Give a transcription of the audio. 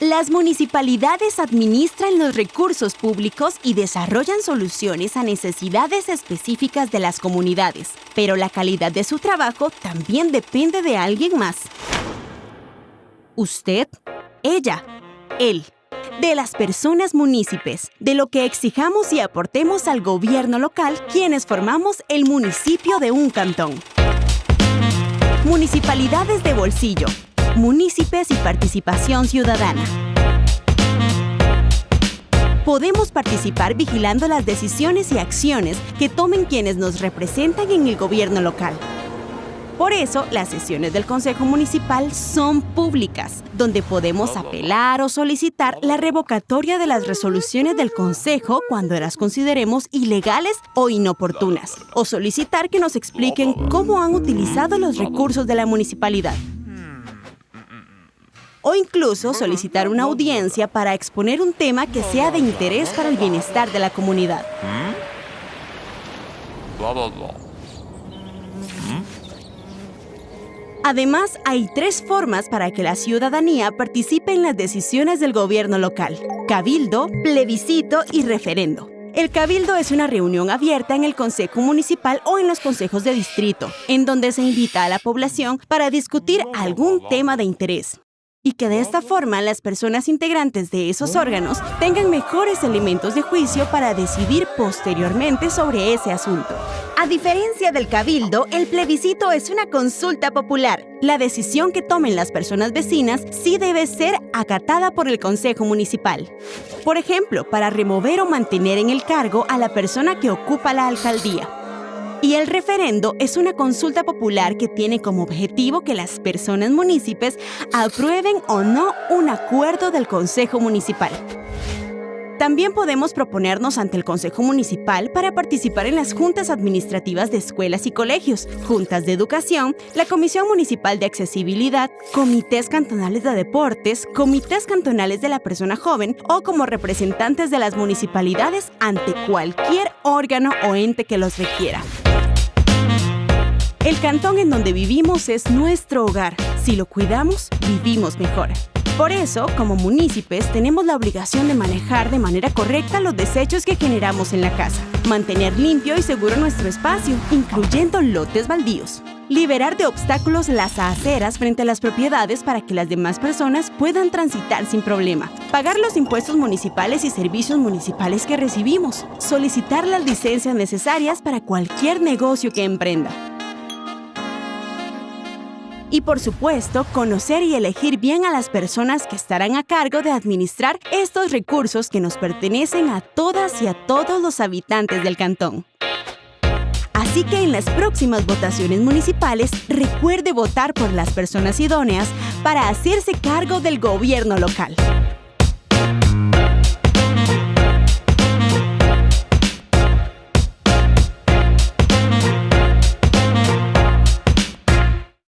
Las municipalidades administran los recursos públicos y desarrollan soluciones a necesidades específicas de las comunidades, pero la calidad de su trabajo también depende de alguien más. Usted, ella, él, de las personas municipios, de lo que exijamos y aportemos al gobierno local quienes formamos el municipio de un cantón. Municipalidades de bolsillo, Municipios y participación ciudadana. Podemos participar vigilando las decisiones y acciones que tomen quienes nos representan en el gobierno local. Por eso, las sesiones del Consejo Municipal son públicas, donde podemos apelar o solicitar la revocatoria de las resoluciones del Consejo cuando las consideremos ilegales o inoportunas, o solicitar que nos expliquen cómo han utilizado los recursos de la municipalidad o incluso solicitar una audiencia para exponer un tema que sea de interés para el bienestar de la comunidad. Además, hay tres formas para que la ciudadanía participe en las decisiones del gobierno local. Cabildo, plebiscito y referendo. El cabildo es una reunión abierta en el Consejo Municipal o en los consejos de distrito, en donde se invita a la población para discutir algún tema de interés y que de esta forma las personas integrantes de esos órganos tengan mejores elementos de juicio para decidir posteriormente sobre ese asunto. A diferencia del cabildo, el plebiscito es una consulta popular. La decisión que tomen las personas vecinas sí debe ser acatada por el Consejo Municipal. Por ejemplo, para remover o mantener en el cargo a la persona que ocupa la alcaldía y el referendo es una consulta popular que tiene como objetivo que las personas municipios aprueben o no un acuerdo del Consejo Municipal. También podemos proponernos ante el Consejo Municipal para participar en las juntas administrativas de escuelas y colegios, juntas de educación, la Comisión Municipal de Accesibilidad, comités cantonales de deportes, comités cantonales de la persona joven o como representantes de las municipalidades ante cualquier órgano o ente que los requiera. El cantón en donde vivimos es nuestro hogar. Si lo cuidamos, vivimos mejor. Por eso, como municipios, tenemos la obligación de manejar de manera correcta los desechos que generamos en la casa, mantener limpio y seguro nuestro espacio, incluyendo lotes baldíos, liberar de obstáculos las aceras frente a las propiedades para que las demás personas puedan transitar sin problema, pagar los impuestos municipales y servicios municipales que recibimos, solicitar las licencias necesarias para cualquier negocio que emprenda, y por supuesto, conocer y elegir bien a las personas que estarán a cargo de administrar estos recursos que nos pertenecen a todas y a todos los habitantes del cantón. Así que en las próximas votaciones municipales, recuerde votar por las personas idóneas para hacerse cargo del gobierno local.